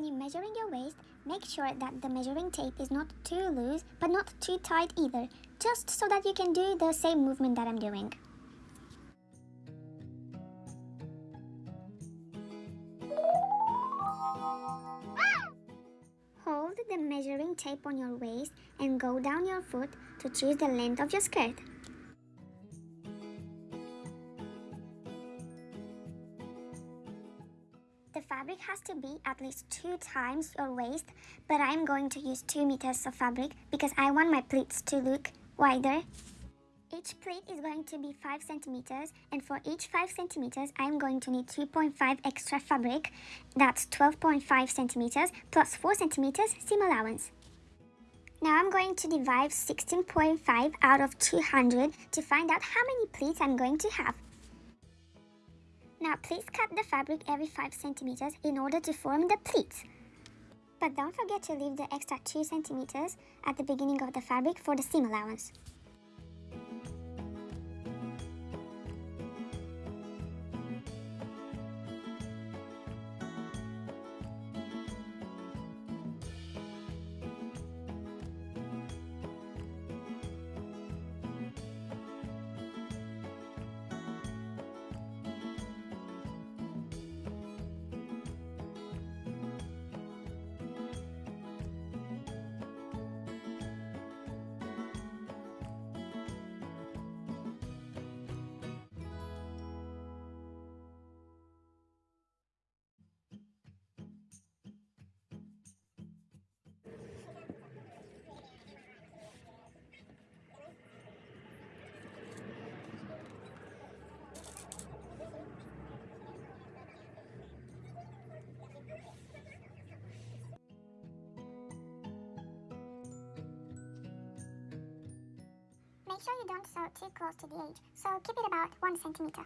When you're measuring your waist, make sure that the measuring tape is not too loose but not too tight either, just so that you can do the same movement that I'm doing. Hold the measuring tape on your waist and go down your foot to choose the length of your skirt. Fabric has to be at least two times your waist, but I'm going to use 2 meters of fabric because I want my pleats to look wider. Each pleat is going to be 5 centimeters and for each 5 centimeters I'm going to need 2.5 extra fabric, that's 12.5 centimeters plus 4 centimeters seam allowance. Now I'm going to divide 16.5 out of 200 to find out how many pleats I'm going to have. Now please cut the fabric every 5 centimeters in order to form the pleats. But don't forget to leave the extra 2 centimeters at the beginning of the fabric for the seam allowance. Make sure you don't sew too close to the edge, so keep it about 1 centimeter.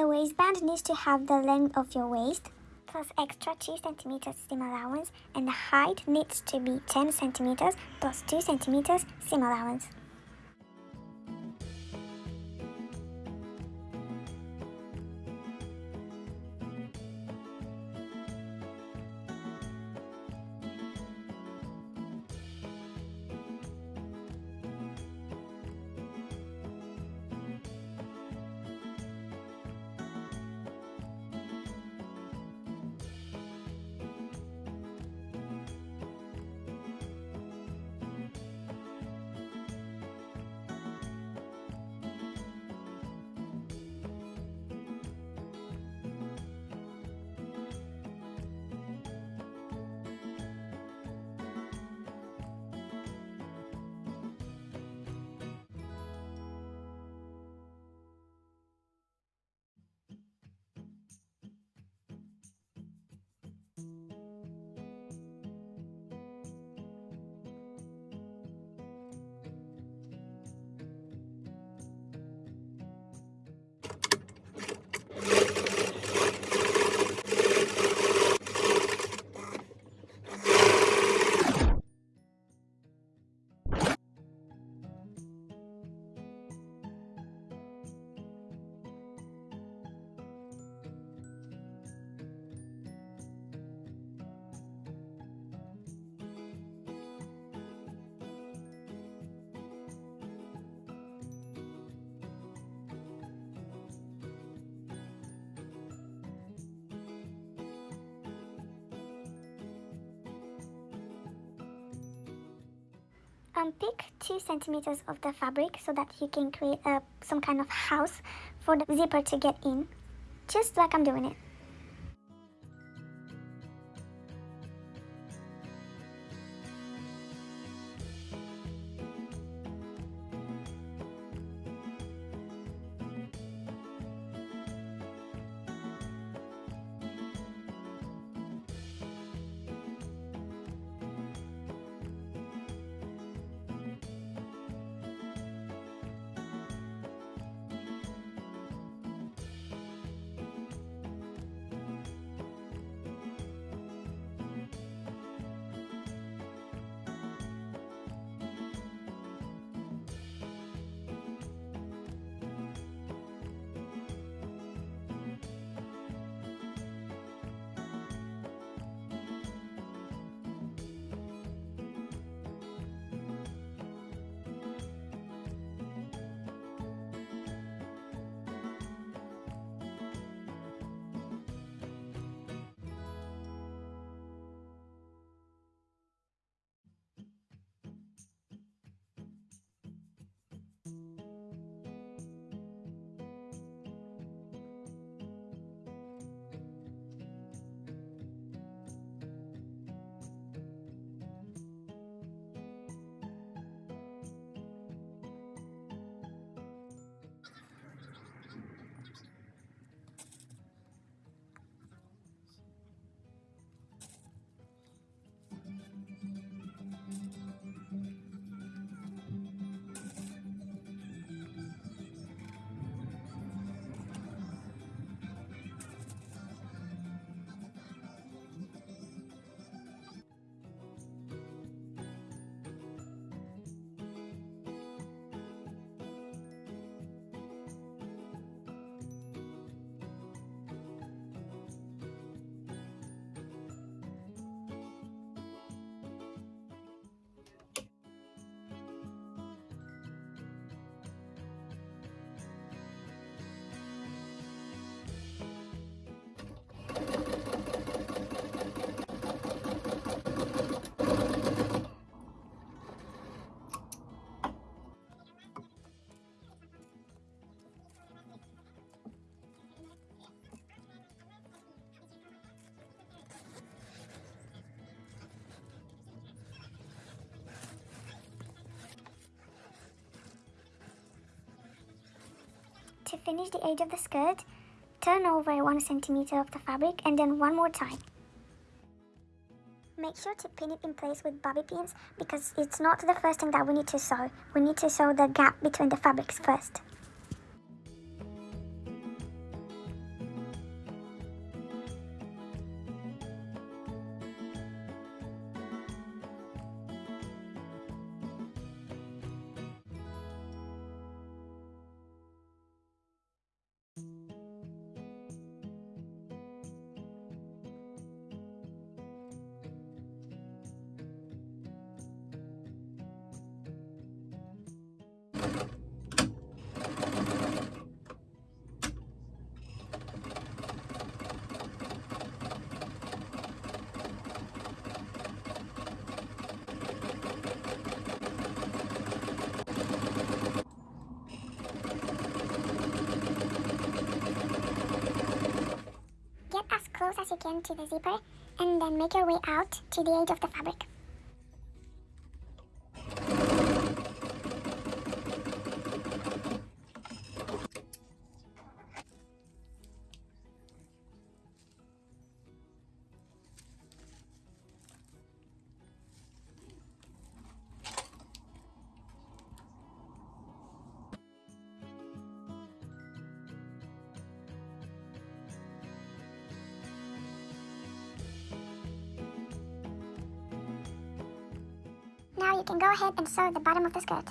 The waistband needs to have the length of your waist plus extra 2 centimeters seam allowance and the height needs to be 10 centimeters plus 2 centimeters seam allowance. Um, Unpick 2 centimeters of the fabric so that you can create a, some kind of house for the zipper to get in, just like I'm doing it. To finish the edge of the skirt, turn over 1 centimeter of the fabric and then one more time. Make sure to pin it in place with bobby pins because it's not the first thing that we need to sew. We need to sew the gap between the fabrics first. Can to the zipper and then make your way out to the edge of the fabric. You can go ahead and sew the bottom of the skirt.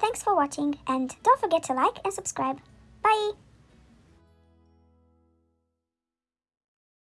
Thanks for watching and don't forget to like and subscribe.